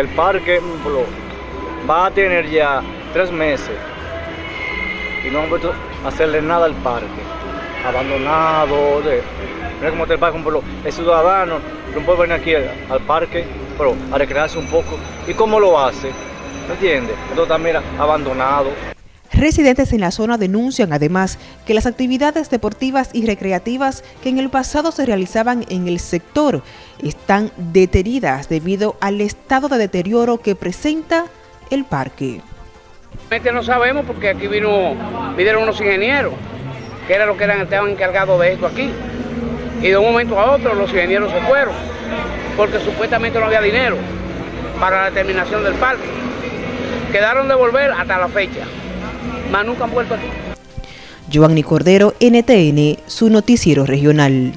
el parque va a tener ya tres meses y no han vuelto a hacerle nada al parque, abandonado, mira cómo está el parque, por el ciudadano no puede venir aquí al, parque, pero a recrearse un poco, ¿y cómo lo hace? ¿Me entiendes? Entonces está, mira, abandonado. Residentes en la zona denuncian además que las actividades deportivas y recreativas que en el pasado se realizaban en el sector están detenidas debido al estado de deterioro que presenta el parque. No sabemos porque aquí vino, vinieron unos ingenieros, que era lo que eran, estaban encargados de esto aquí. Y de un momento a otro los ingenieros se fueron, porque supuestamente no había dinero para la terminación del parque. Quedaron de volver hasta la fecha, mas nunca han vuelto aquí. Giovanni Cordero, NTN, su noticiero regional.